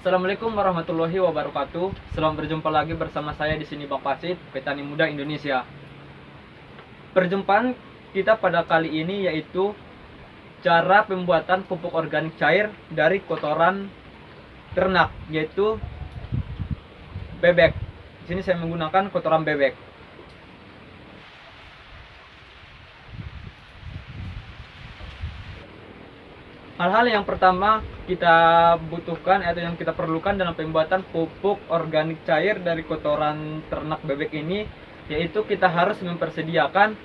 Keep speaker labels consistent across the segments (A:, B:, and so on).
A: Assalamualaikum warahmatullahi wabarakatuh. Selamat berjumpa lagi bersama saya di sini Bang Pasit, Petani Muda Indonesia. Perjumpaan kita pada kali ini yaitu cara pembuatan pupuk organik cair dari kotoran ternak yaitu bebek. Di sini saya menggunakan kotoran bebek. Hal-hal yang pertama kita butuhkan atau yang kita perlukan dalam pembuatan pupuk organik cair dari kotoran ternak bebek ini yaitu kita harus mempersediakan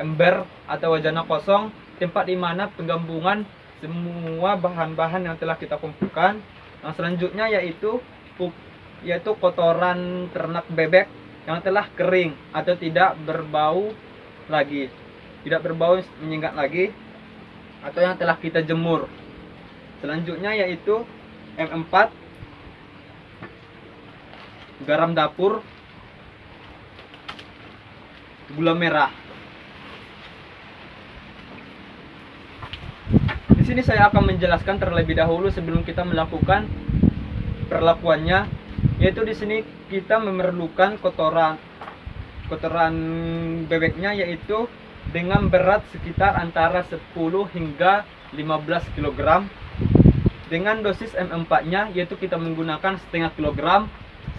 A: ember atau wajana kosong tempat di mana penggabungan semua bahan-bahan yang telah kita kumpulkan. Yang selanjutnya yaitu yaitu kotoran ternak bebek yang telah kering atau tidak berbau lagi. Tidak berbau menyengat lagi atau yang telah kita jemur. Selanjutnya yaitu M4 garam dapur gula merah. Di sini saya akan menjelaskan terlebih dahulu sebelum kita melakukan perlakuannya yaitu di sini kita memerlukan kotoran kotoran bebeknya yaitu dengan berat sekitar antara 10 hingga 15 kg dengan dosis M4 nya yaitu kita menggunakan setengah kilogram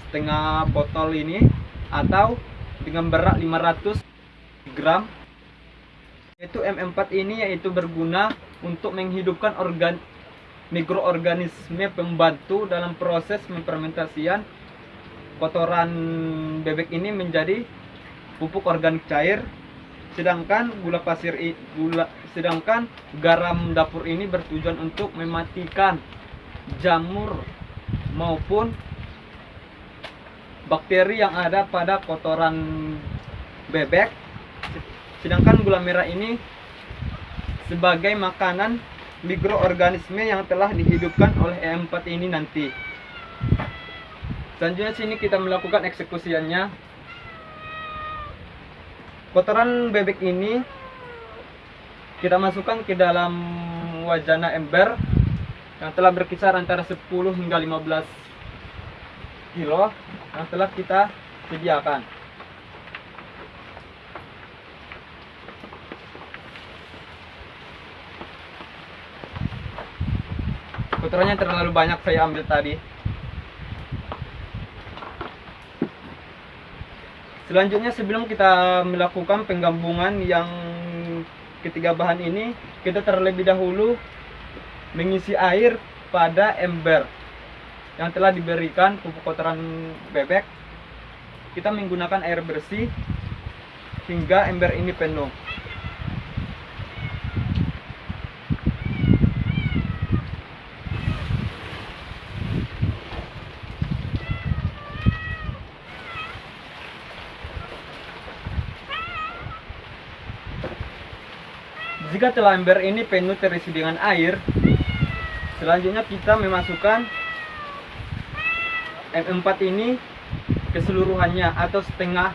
A: setengah botol ini atau dengan berat 500 gram. Yaitu M4 ini yaitu berguna untuk menghidupkan organ mikroorganisme pembantu dalam proses memfermentasian kotoran bebek ini menjadi pupuk organik cair sedangkan gula pasir gula sedangkan garam dapur ini bertujuan untuk mematikan jamur maupun bakteri yang ada pada kotoran bebek. Sedangkan gula merah ini sebagai makanan mikroorganisme yang telah dihidupkan oleh E4 ini nanti. Selanjutnya sini kita melakukan eksekusiannya kotoran bebek ini kita masukkan ke dalam wajana ember yang telah berkisar antara 10 hingga 15 kilo yang telah kita sediakan. Kotorannya terlalu banyak saya ambil tadi Selanjutnya sebelum kita melakukan penggabungan yang ketiga bahan ini, kita terlebih dahulu mengisi air pada ember yang telah diberikan pupuk kotoran bebek. Kita menggunakan air bersih hingga ember ini penuh. Jika telah ember ini penuh terisi dengan air, selanjutnya kita memasukkan M4 ini keseluruhannya atau setengah.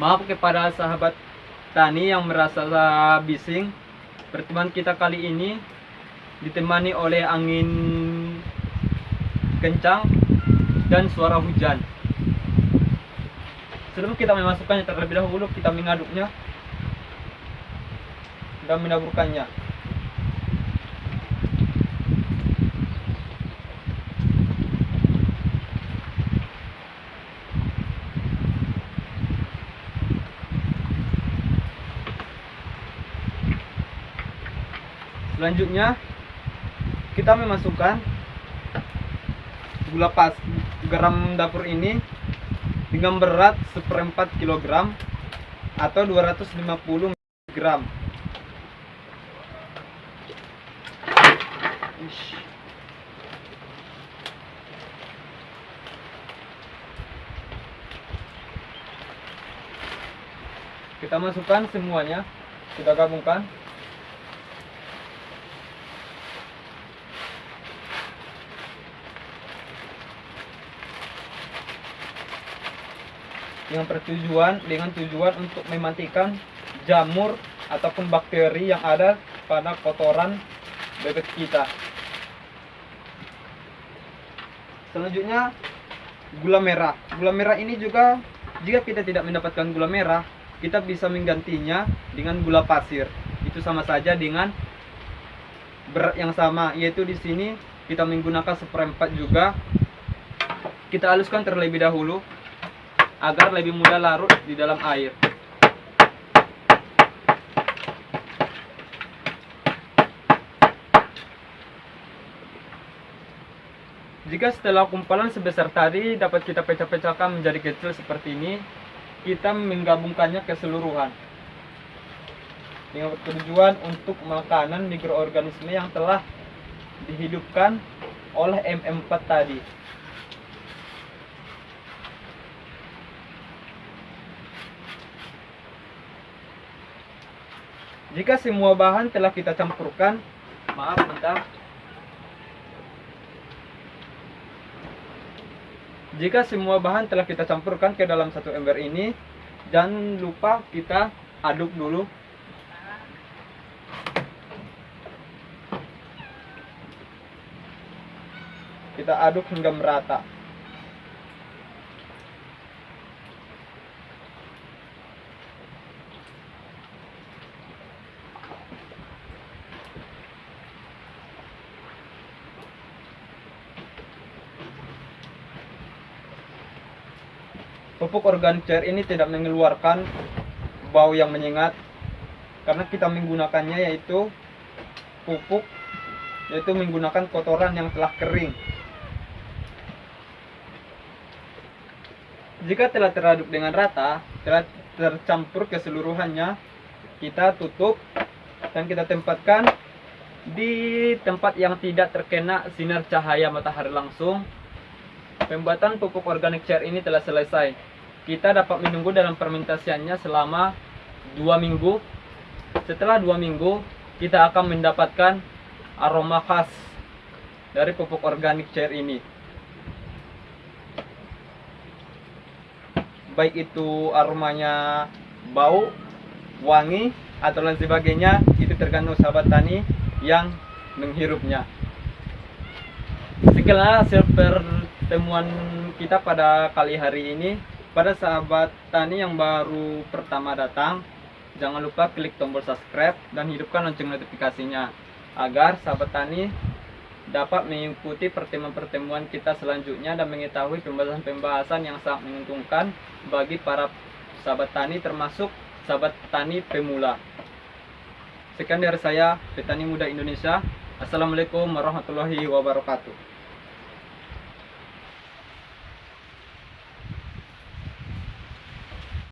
A: Maaf kepada sahabat tani yang merasa bising. Pertemuan kita kali ini ditemani oleh angin kencang dan suara hujan. Sebelum kita memasukkannya terlebih dahulu kita mengaduknya dan menaburkannya. Selanjutnya kita memasukkan gula pas garam dapur ini dengan berat seperempat kilogram atau 250 gram. Kita masukkan semuanya kita gabungkan dengan pertujuan dengan tujuan untuk mematikan jamur ataupun bakteri yang ada pada kotoran bebek kita. Selanjutnya gula merah. Gula merah ini juga jika kita tidak mendapatkan gula merah, kita bisa menggantinya dengan gula pasir. Itu sama saja dengan berat yang sama, yaitu di sini kita menggunakan seperempat juga. Kita haluskan terlebih dahulu agar lebih mudah larut di dalam air. Jika setelah kumpalan sebesar tadi dapat kita pecah-pecahkan menjadi kecil seperti ini, kita menggabungkannya keseluruhan dengan tujuan untuk makanan mikroorganisme yang telah dihidupkan oleh MM4 tadi. Jika semua bahan telah kita campurkan, maaf bentar. Jika semua bahan telah kita campurkan ke dalam satu ember ini, jangan lupa kita aduk dulu. Kita aduk hingga merata. Pupuk organik cair ini tidak mengeluarkan bau yang menyengat karena kita menggunakannya yaitu pupuk yaitu menggunakan kotoran yang telah kering. Jika telah teraduk dengan rata, telah tercampur keseluruhannya, kita tutup dan kita tempatkan di tempat yang tidak terkena sinar cahaya matahari langsung. Pembuatan pupuk organik cair ini telah selesai. Kita dapat menunggu dalam fermentasiannya selama dua minggu. Setelah dua minggu, kita akan mendapatkan aroma khas dari pupuk organik cair ini. Baik itu aromanya bau, wangi, atau lain sebagainya, itu tergantung sahabat tani yang menghirupnya. Sekian hasil pertemuan kita pada kali hari ini. Pada sahabat tani yang baru pertama datang, jangan lupa klik tombol subscribe dan hidupkan lonceng notifikasinya agar sahabat tani dapat mengikuti pertemuan-pertemuan kita selanjutnya dan mengetahui pembahasan-pembahasan yang sangat menguntungkan bagi para sahabat tani termasuk sahabat tani pemula. Sekian dari saya, Petani Muda Indonesia. Assalamualaikum warahmatullahi wabarakatuh.